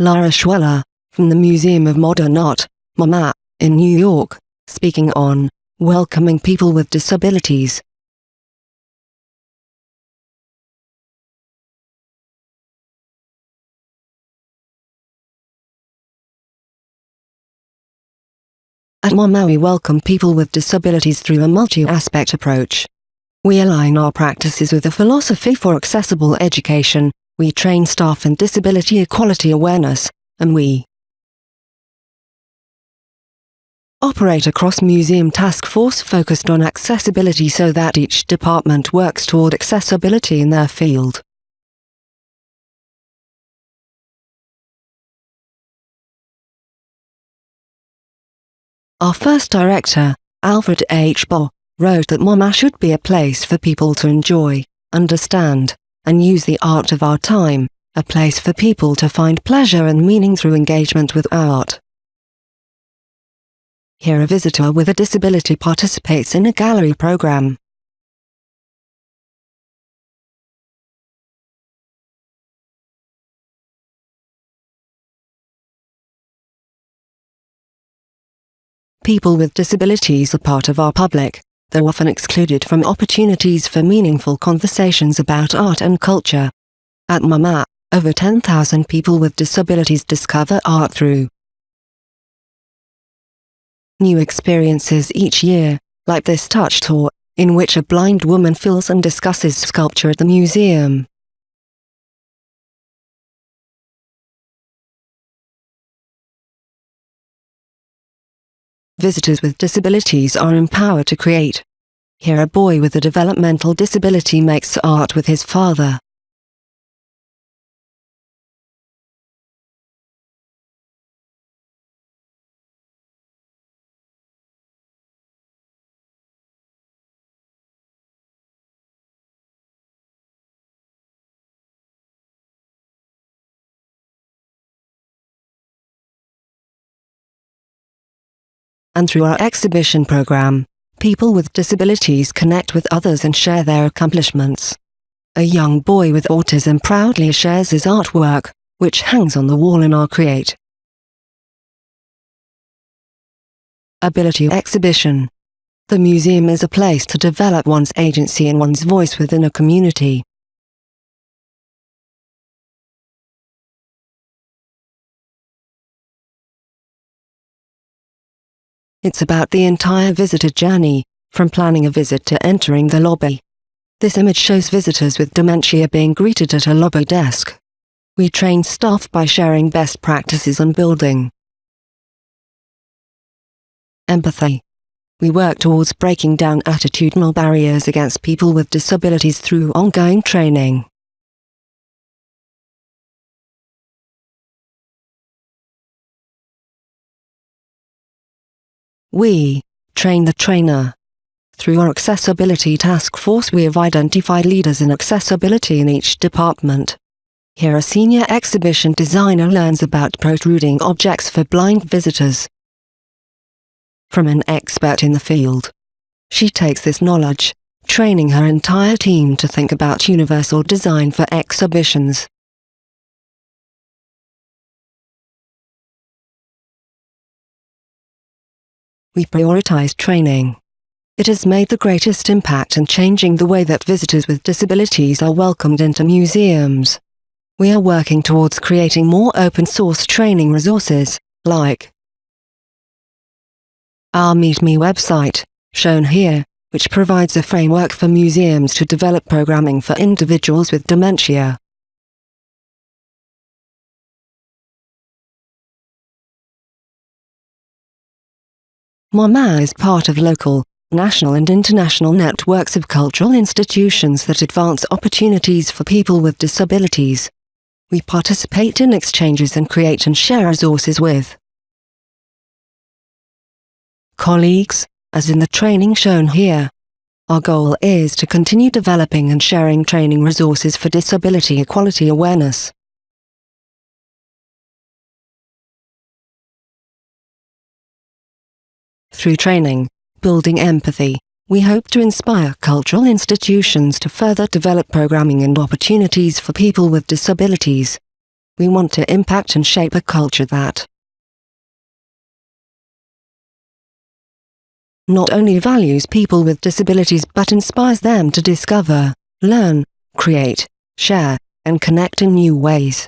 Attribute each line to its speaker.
Speaker 1: Lara Schweller, from the Museum of Modern Art, MoMA, in New York, speaking on welcoming people with disabilities. At MoMA we welcome people with disabilities through a multi-aspect approach. We align our practices with a philosophy for accessible education, we train staff in disability equality awareness, and we operate a cross-museum task force focused on accessibility so that each department works toward accessibility in their field. Our first director, Alfred H. Barr, wrote that MoMA should be a place for people to enjoy, understand, and use the art of our time, a place for people to find pleasure and meaning through engagement with art. Here a visitor with a disability participates in a gallery program. People with disabilities are part of our public, though often excluded from opportunities for meaningful conversations about art and culture. At MoMA, over 10,000 people with disabilities discover art through new experiences each year, like this touch tour, in which a blind woman fills and discusses sculpture at the museum. Visitors with disabilities are empowered to create. Here a boy with a developmental disability makes art with his father. And through our exhibition program, people with disabilities connect with others and share their accomplishments. A young boy with autism proudly shares his artwork, which hangs on the wall in our Create Ability Exhibition. The museum is a place to develop one's agency and one's voice within a community. It's about the entire visitor journey, from planning a visit to entering the lobby. This image shows visitors with dementia being greeted at a lobby desk. We train staff by sharing best practices on building empathy. We work towards breaking down attitudinal barriers against people with disabilities through ongoing training. We train the trainer. Through our Accessibility Task Force we have identified leaders in accessibility in each department. Here a senior exhibition designer learns about protruding objects for blind visitors. From an expert in the field. She takes this knowledge, training her entire team to think about universal design for exhibitions. We prioritize training. It has made the greatest impact in changing the way that visitors with disabilities are welcomed into museums. We are working towards creating more open-source training resources, like our Meet Me website, shown here, which provides a framework for museums to develop programming for individuals with dementia. MoMA is part of local, national and international networks of cultural institutions that advance opportunities for people with disabilities. We participate in exchanges and create and share resources with colleagues, as in the training shown here. Our goal is to continue developing and sharing training resources for disability equality awareness. Through training, building empathy, we hope to inspire cultural institutions to further develop programming and opportunities for people with disabilities. We want to impact and shape a culture that not only values people with disabilities but inspires them to discover, learn, create, share, and connect in new ways.